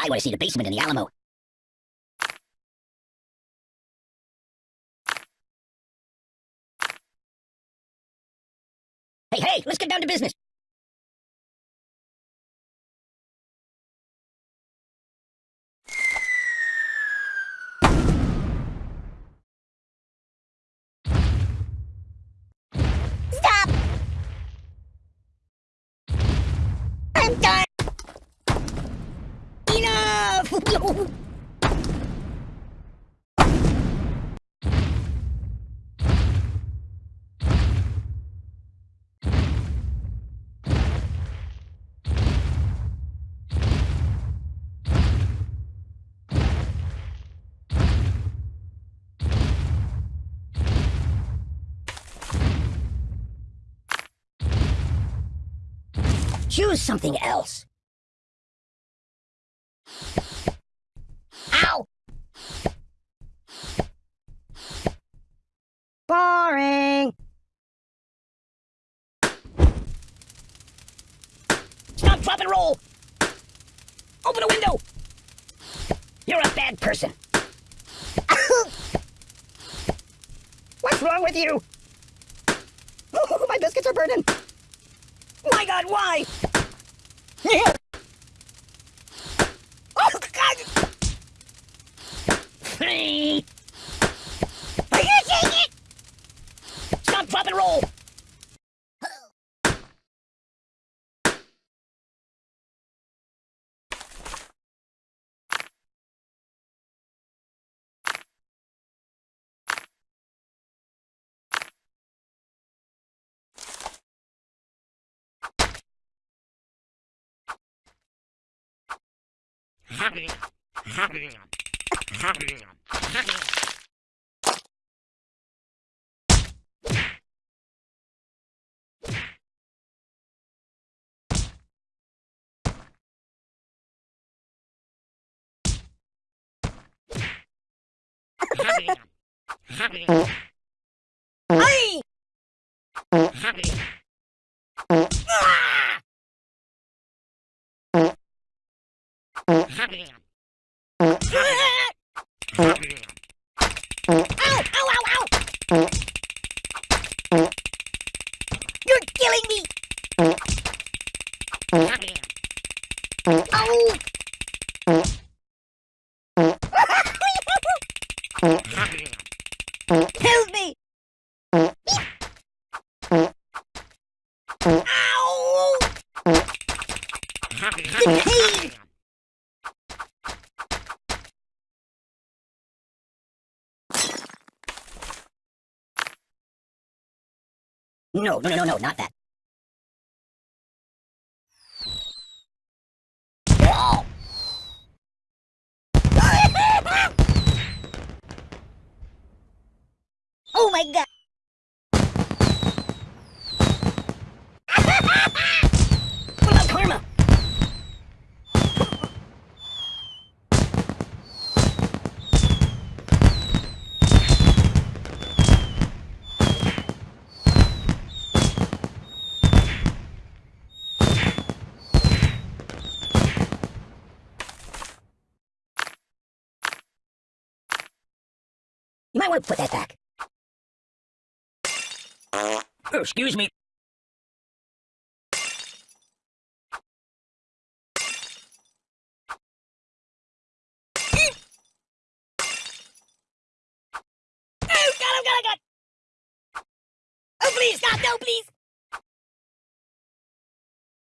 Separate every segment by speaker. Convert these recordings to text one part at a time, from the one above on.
Speaker 1: I want to see the basement in the Alamo. Hey, hey, let's get down to business.
Speaker 2: Stop! I'm done!
Speaker 1: Enough! Choose something else. Ow! Boring! Stop, drop, and roll! Open a window! You're a bad person. What's wrong with you? Oh, my biscuits are burning. My God, why? Oh, Hey! Ah! Ow! Ow! Ow! Ow! You're killing me! Ow! Help me! Ow! The pain! No, no, no, no, no, not that. Oh! oh my god! what about karma? You might want to put that back. Oh, excuse me. Oh, God, oh, oh! Oh, please, God, no, please!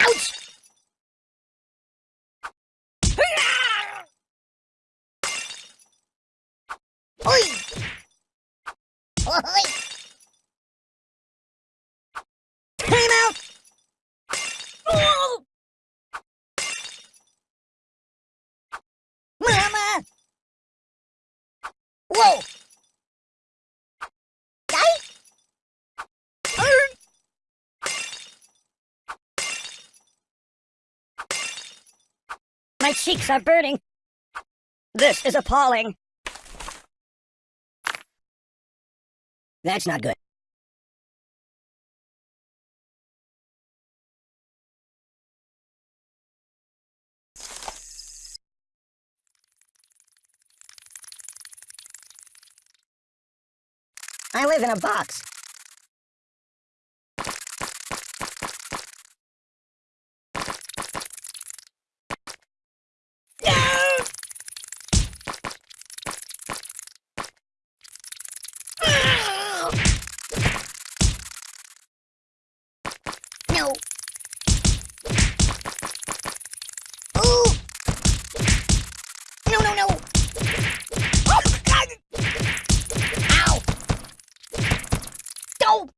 Speaker 1: Ouch! Oi! Time out! Oh! Mama! Whoa! My cheeks are burning. This is appalling. That's not good. I live in a box.
Speaker 2: No! Ah! No. Ooh. No, no, no. Oh, God. Ow. Don't.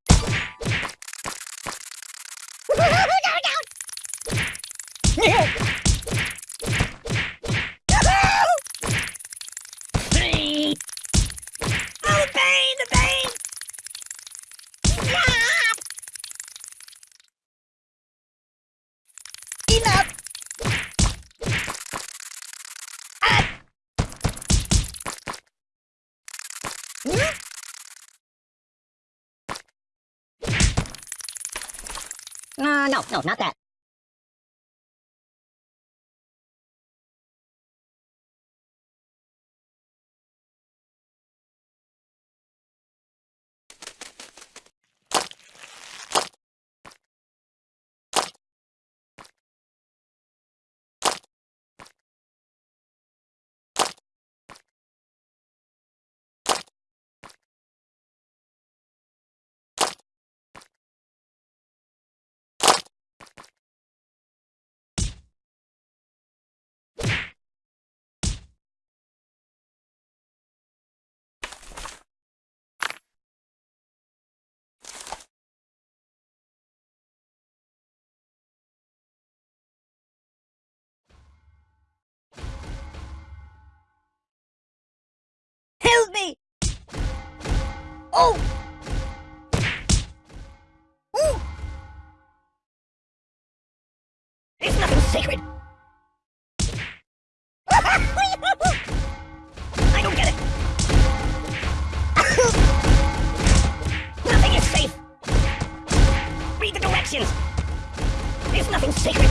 Speaker 1: Hey!
Speaker 2: Oh, the pain, the pain! Stop!
Speaker 1: Uh, no, no, not that.
Speaker 2: Oh!
Speaker 1: It's nothing sacred. I don't get it. Nothing is safe. Read the directions. There's nothing sacred.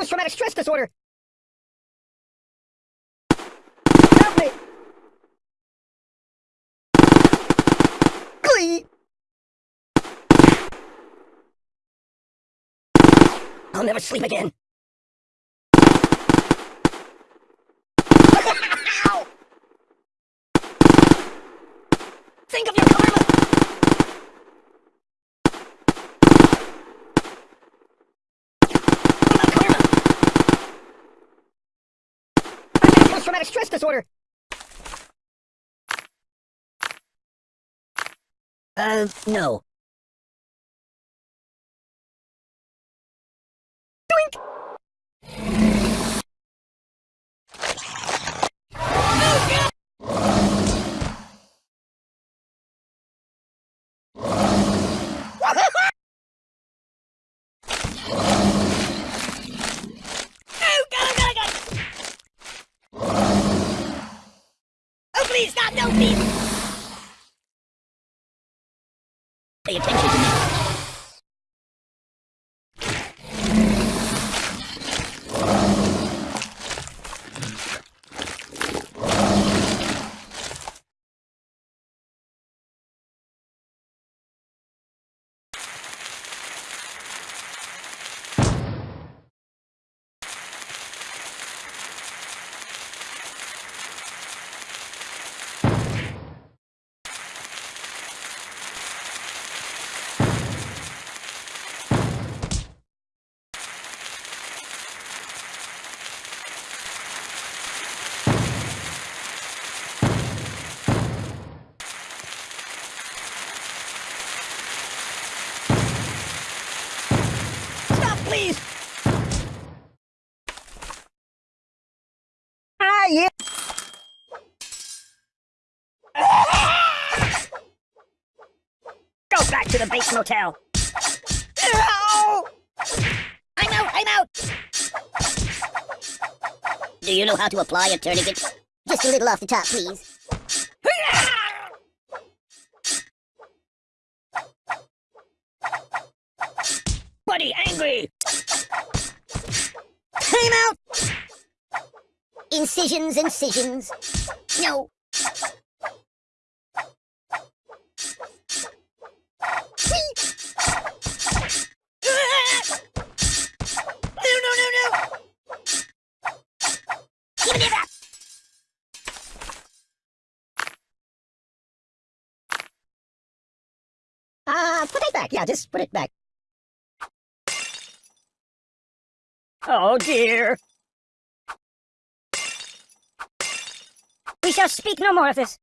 Speaker 1: post-traumatic stress disorder. Help me! Glee! I'll never sleep again. Disorder. Uh, no. Doink!
Speaker 2: Oh god, god, god! Oh please, stop! No, please!
Speaker 1: Pay attention to me. you. Go back to the Bates Motel.
Speaker 2: Ow! I'm out, I'm out!
Speaker 3: Do you know how to apply a tourniquet?
Speaker 2: Just a little off the top, please.
Speaker 1: Buddy, angry.
Speaker 2: I'm out! Incisions, incisions. No.
Speaker 1: Back. Yeah, just put it back. Oh dear. We shall speak no more of this.